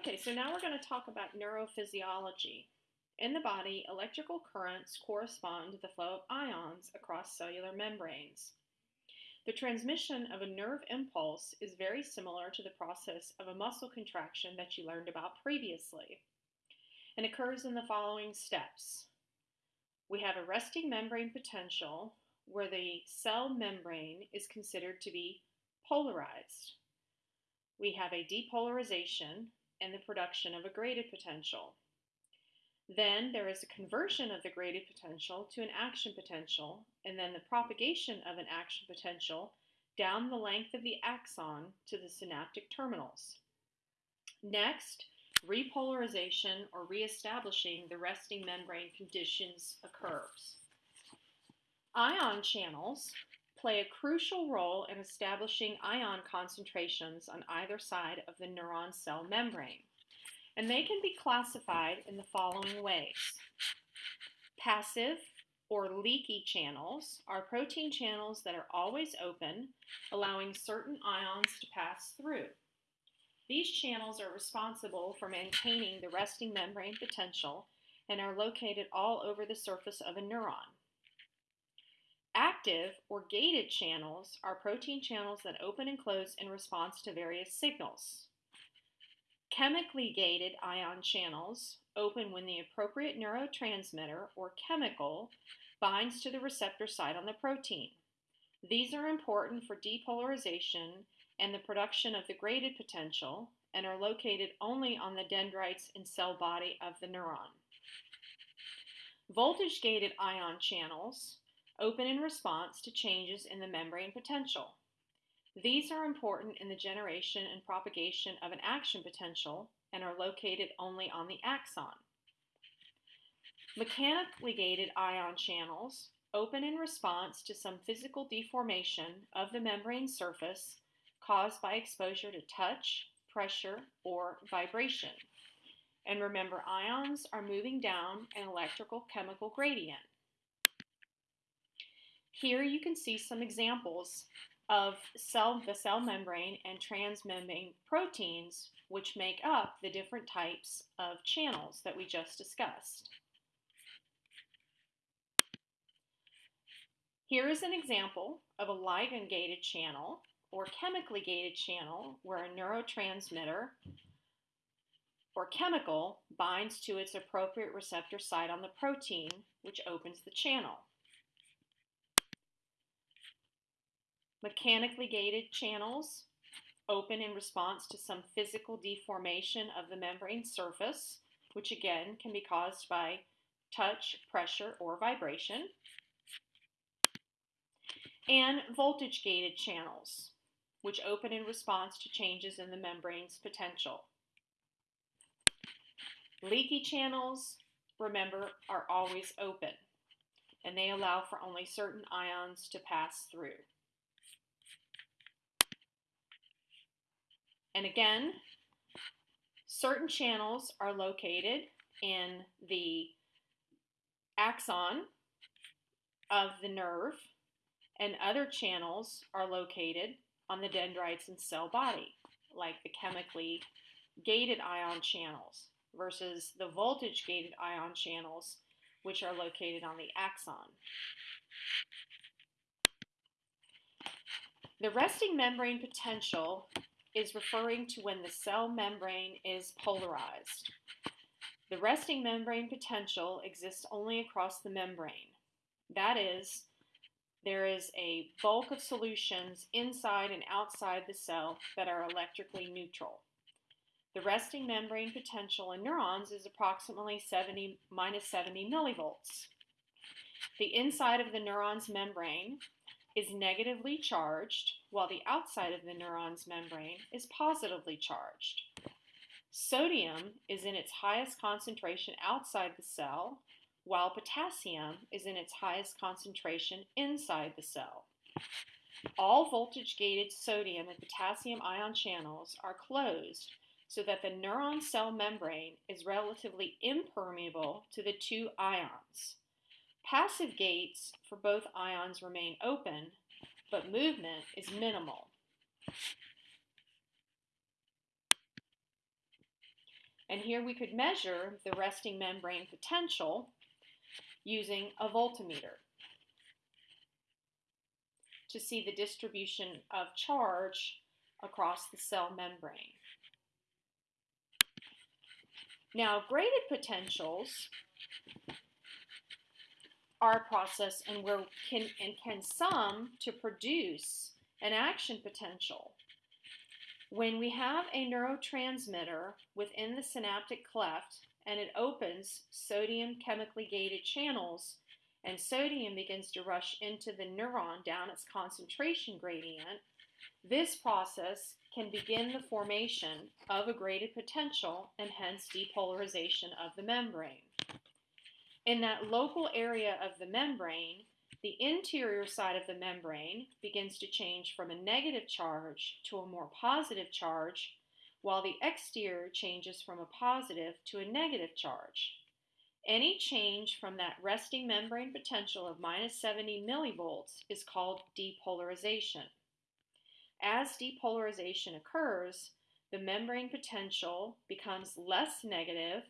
Okay, so now we're going to talk about neurophysiology. In the body, electrical currents correspond to the flow of ions across cellular membranes. The transmission of a nerve impulse is very similar to the process of a muscle contraction that you learned about previously and occurs in the following steps. We have a resting membrane potential where the cell membrane is considered to be polarized. We have a depolarization and the production of a graded potential. Then there is a conversion of the graded potential to an action potential, and then the propagation of an action potential down the length of the axon to the synaptic terminals. Next, repolarization or reestablishing the resting membrane conditions occurs. Ion channels play a crucial role in establishing ion concentrations on either side of the neuron cell membrane, and they can be classified in the following ways. Passive or leaky channels are protein channels that are always open, allowing certain ions to pass through. These channels are responsible for maintaining the resting membrane potential and are located all over the surface of a neuron. Active or gated channels are protein channels that open and close in response to various signals. Chemically gated ion channels open when the appropriate neurotransmitter or chemical binds to the receptor site on the protein. These are important for depolarization and the production of the graded potential and are located only on the dendrites and cell body of the neuron. Voltage gated ion channels open in response to changes in the membrane potential. These are important in the generation and propagation of an action potential and are located only on the axon. Mechanically gated ion channels open in response to some physical deformation of the membrane surface caused by exposure to touch, pressure, or vibration. And remember, ions are moving down an electrical chemical gradient. Here you can see some examples of cell, the cell membrane and transmembrane proteins which make up the different types of channels that we just discussed. Here is an example of a ligand-gated channel or chemically gated channel where a neurotransmitter or chemical binds to its appropriate receptor site on the protein, which opens the channel. Mechanically gated channels open in response to some physical deformation of the membrane surface, which again can be caused by touch, pressure, or vibration. And voltage gated channels which open in response to changes in the membrane's potential. Leaky channels, remember, are always open, and they allow for only certain ions to pass through. And again, certain channels are located in the axon of the nerve, and other channels are located on the dendrites and cell body, like the chemically gated ion channels versus the voltage gated ion channels, which are located on the axon. The resting membrane potential is referring to when the cell membrane is polarized. The resting membrane potential exists only across the membrane. That is, there is a bulk of solutions inside and outside the cell that are electrically neutral. The resting membrane potential in neurons is approximately 70 minus 70 millivolts. The inside of the neuron's membrane is negatively charged, while the outside of the neuron's membrane is positively charged. Sodium is in its highest concentration outside the cell, while potassium is in its highest concentration inside the cell. All voltage-gated sodium and potassium ion channels are closed so that the neuron cell membrane is relatively impermeable to the two ions. Passive gates for both ions remain open, but movement is minimal. And here we could measure the resting membrane potential using a voltmeter to see the distribution of charge across the cell membrane. Now, graded potentials a process and where can and can sum to produce an action potential. When we have a neurotransmitter within the synaptic cleft and it opens sodium chemically gated channels and sodium begins to rush into the neuron down its concentration gradient, this process can begin the formation of a graded potential and hence depolarization of the membrane. In that local area of the membrane, the interior side of the membrane begins to change from a negative charge to a more positive charge, while the exterior changes from a positive to a negative charge. Any change from that resting membrane potential of minus 70 millivolts is called depolarization. As depolarization occurs, the membrane potential becomes less negative,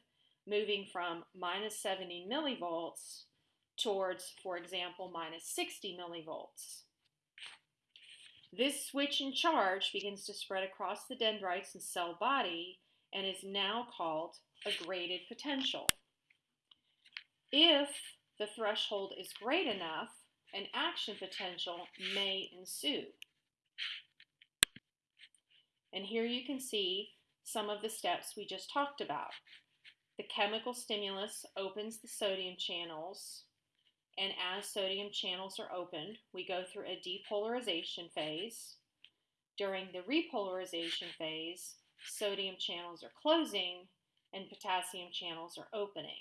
moving from minus 70 millivolts towards, for example, minus 60 millivolts. This switch in charge begins to spread across the dendrites and cell body and is now called a graded potential. If the threshold is great enough, an action potential may ensue. And here you can see some of the steps we just talked about. The chemical stimulus opens the sodium channels, and as sodium channels are opened, we go through a depolarization phase. During the repolarization phase, sodium channels are closing and potassium channels are opening.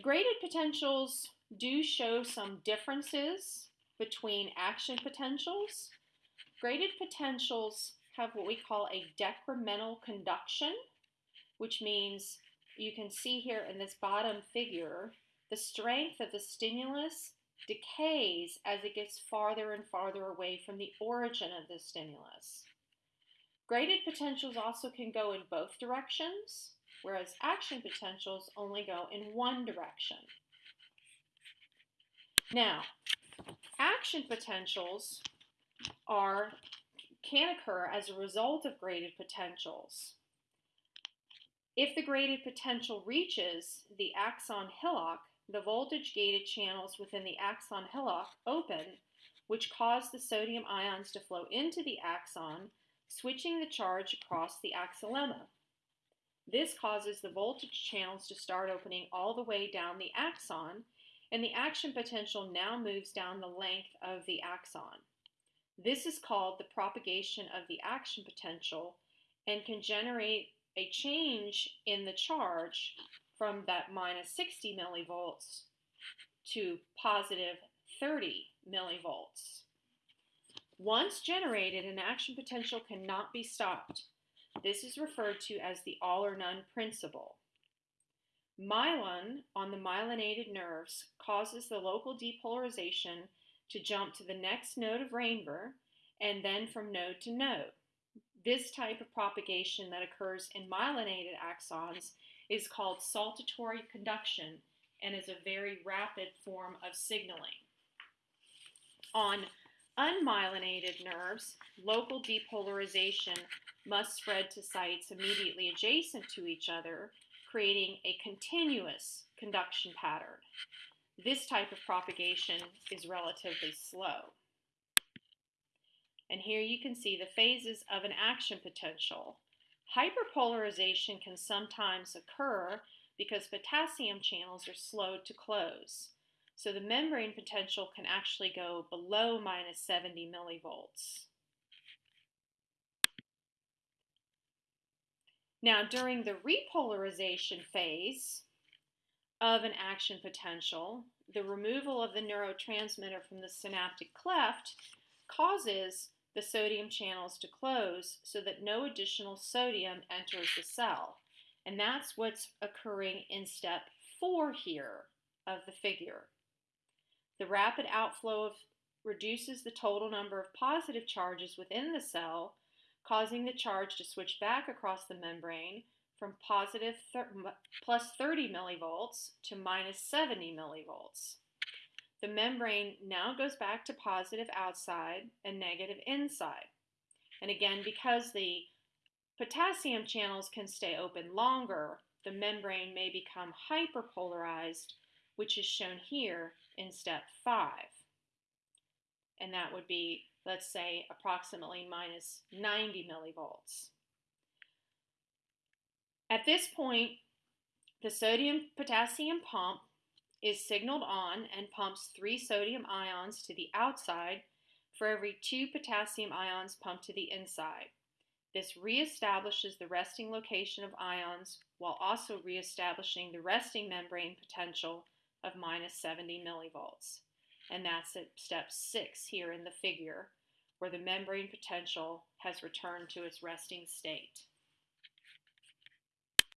Graded potentials do show some differences between action potentials. Graded potentials have what we call a decremental conduction, which means you can see here in this bottom figure, the strength of the stimulus decays as it gets farther and farther away from the origin of the stimulus. Graded potentials also can go in both directions, whereas action potentials only go in one direction. Now, action potentials are can occur as a result of graded potentials. If the graded potential reaches the axon hillock, the voltage gated channels within the axon hillock open, which cause the sodium ions to flow into the axon, switching the charge across the axonlemma. This causes the voltage channels to start opening all the way down the axon, and the action potential now moves down the length of the axon. This is called the propagation of the action potential and can generate a change in the charge from that minus 60 millivolts to positive 30 millivolts. Once generated, an action potential cannot be stopped. This is referred to as the all or none principle. Myelin on the myelinated nerves causes the local depolarization to jump to the next node of Ranvier and then from node to node. This type of propagation that occurs in myelinated axons is called saltatory conduction and is a very rapid form of signaling. On unmyelinated nerves, local depolarization must spread to sites immediately adjacent to each other, creating a continuous conduction pattern. This type of propagation is relatively slow. And here you can see the phases of an action potential. Hyperpolarization can sometimes occur because potassium channels are slowed to close. So the membrane potential can actually go below minus 70 millivolts. Now, during the repolarization phase of an action potential, the removal of the neurotransmitter from the synaptic cleft causes the sodium channels to close so that no additional sodium enters the cell. And that's what's occurring in step four here of the figure. The rapid outflow of, reduces the total number of positive charges within the cell, causing the charge to switch back across the membrane from positive plus 30 millivolts to minus 70 millivolts. The membrane now goes back to positive outside and negative inside. And again, because the potassium channels can stay open longer, the membrane may become hyperpolarized, which is shown here in step 5. And that would be, let's say, approximately minus 90 millivolts. At this point, the sodium-potassium pump is signaled on and pumps three sodium ions to the outside for every two potassium ions pumped to the inside. This reestablishes the resting location of ions while also reestablishing the resting membrane potential of minus 70 millivolts. And that's at step six here in the figure, where the membrane potential has returned to its resting state.